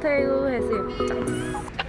서태우 해수욕장.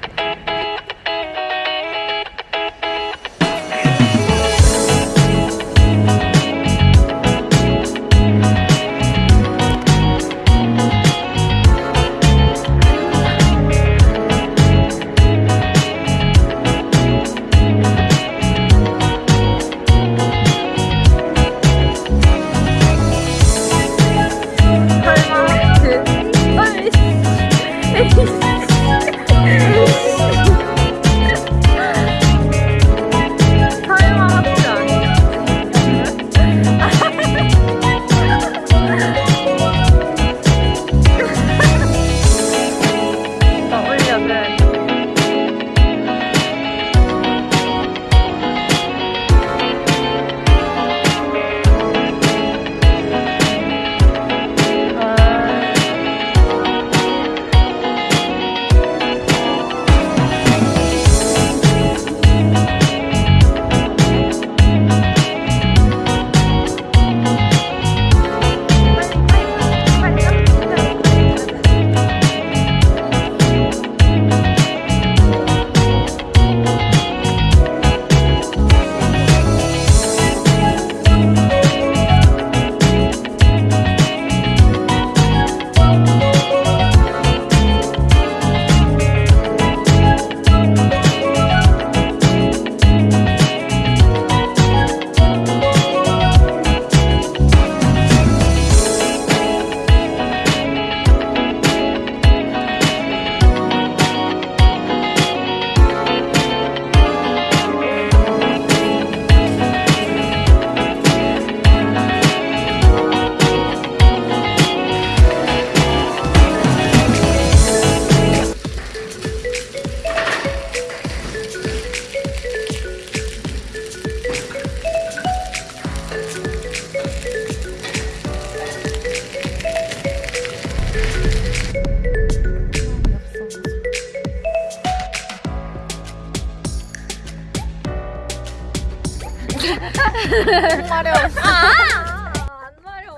마려. 아! 안 마려.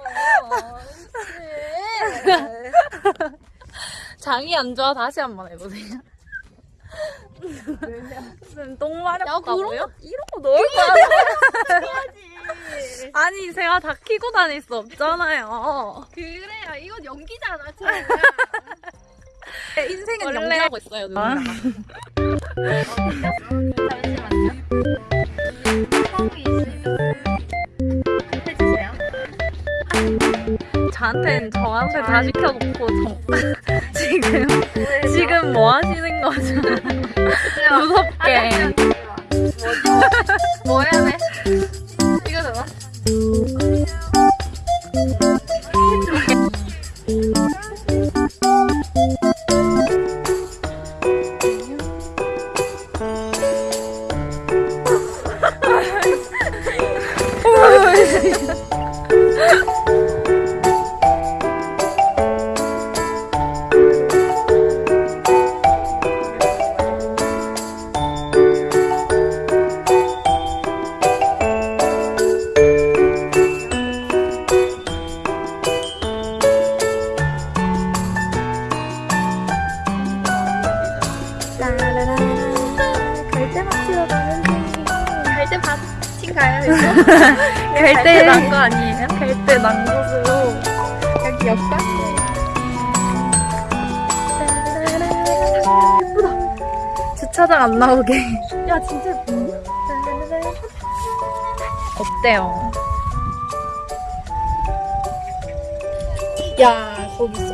장이 안 좋아 다시 한 번 해보세요. 무슨 똥 마렵다고요? 이런 거 넣을 아니 제가 다 키고 다닐 수 없잖아요. 그래야 이건 연기잖아. 인생은 원래- 연기하고 있어요 누나. 해주세요. 저한테는 저한테 다 시켜놓고 저, 지금 지금 뭐 하시는 거죠? 무섭게. 뭐 해야 돼? 이거 되나? 어때요? 야 거기 있어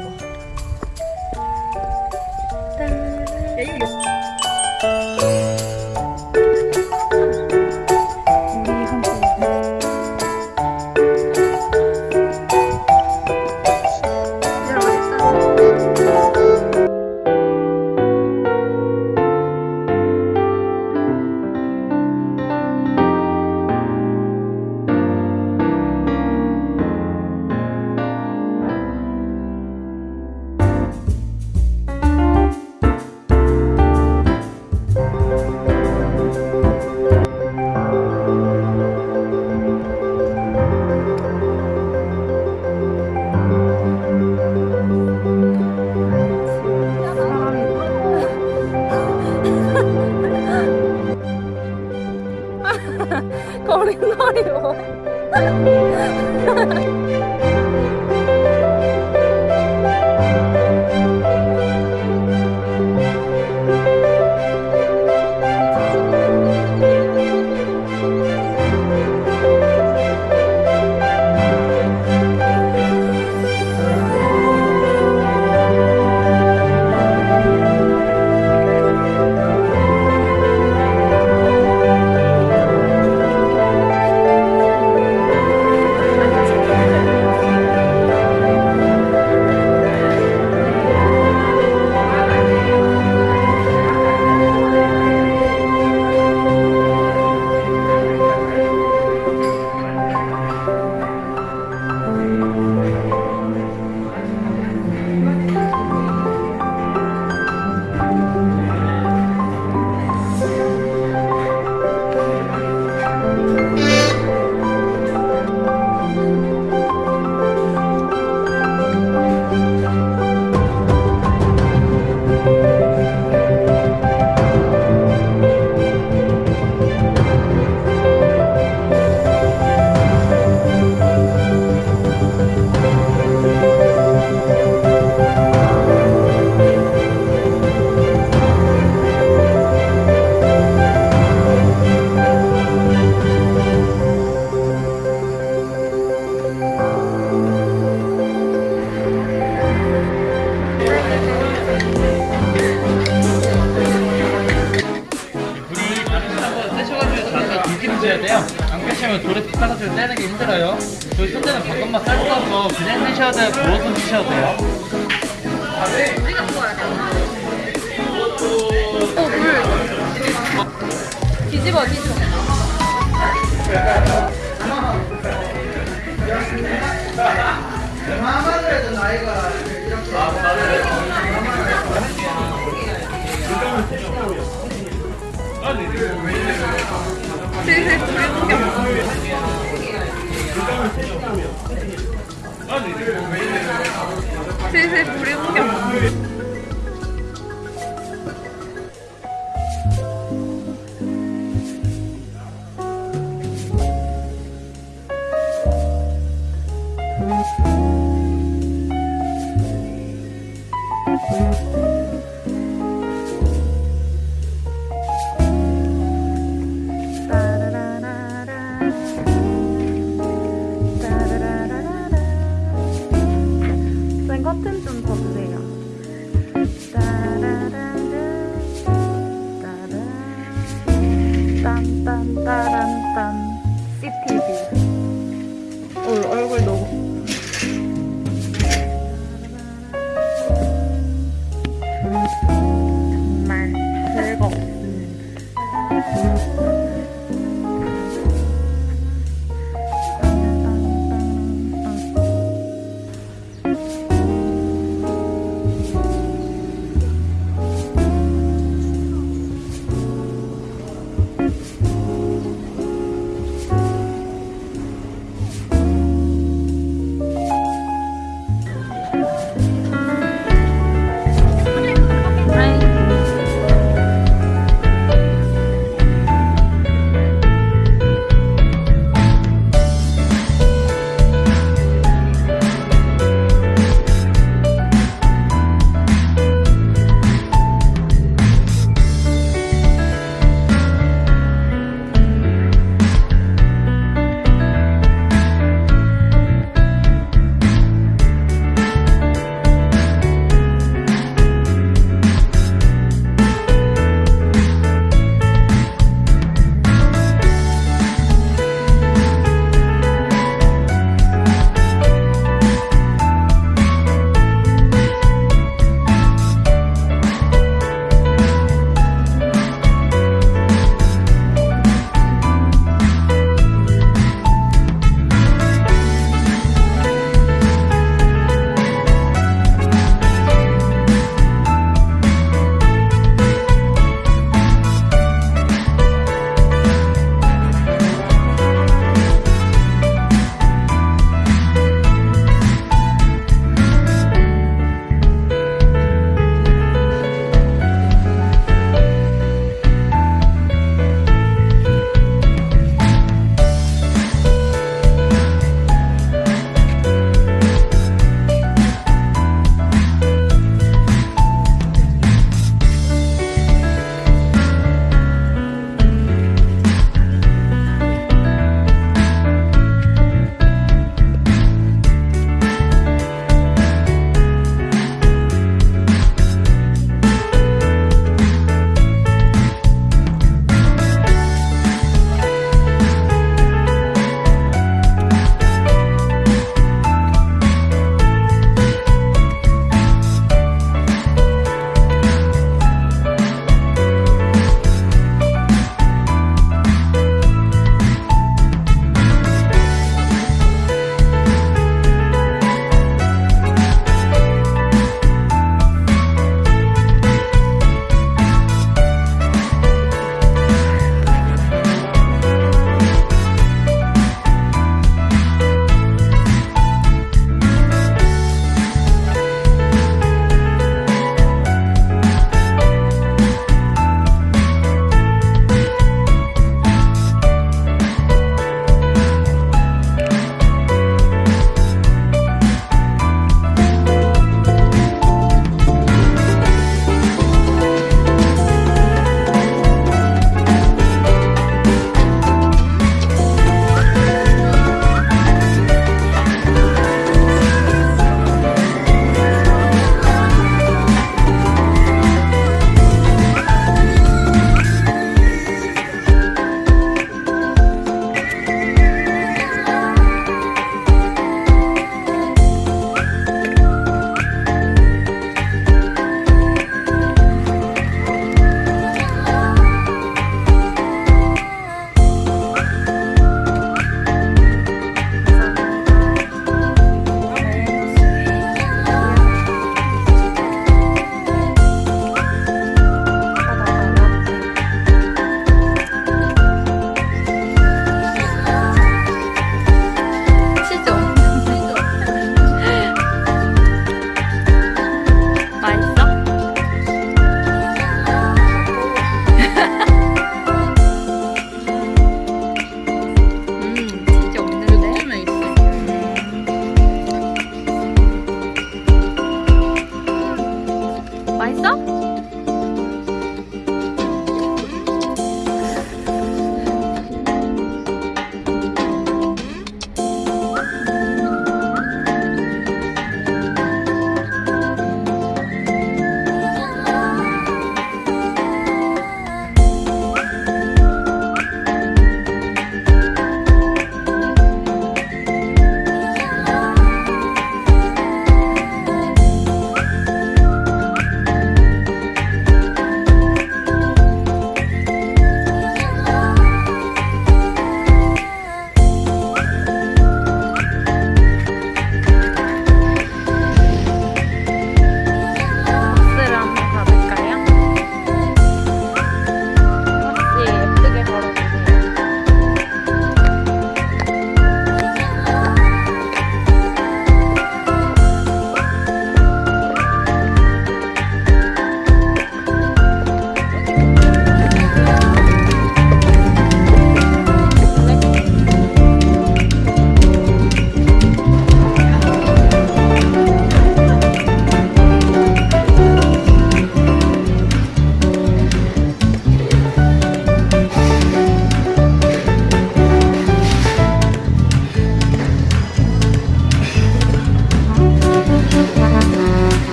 그냥 드셔야 돼요. 부어서 드셔야 돼요. 뒤집어, 뒤집어. 슬슬 불을 옮겨. 슬슬 불을 옮겨. 谢谢福利部。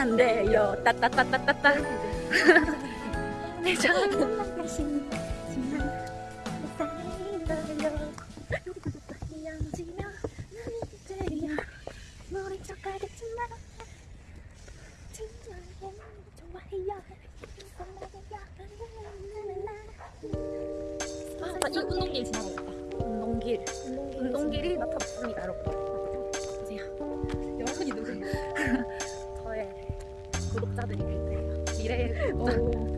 안 돼요 따따따따따따 아, 이 운동길 지나고 있다. 운동길. 운동길이 나타났습니다, 여러분. 여자들이 그래요. 기레. 어.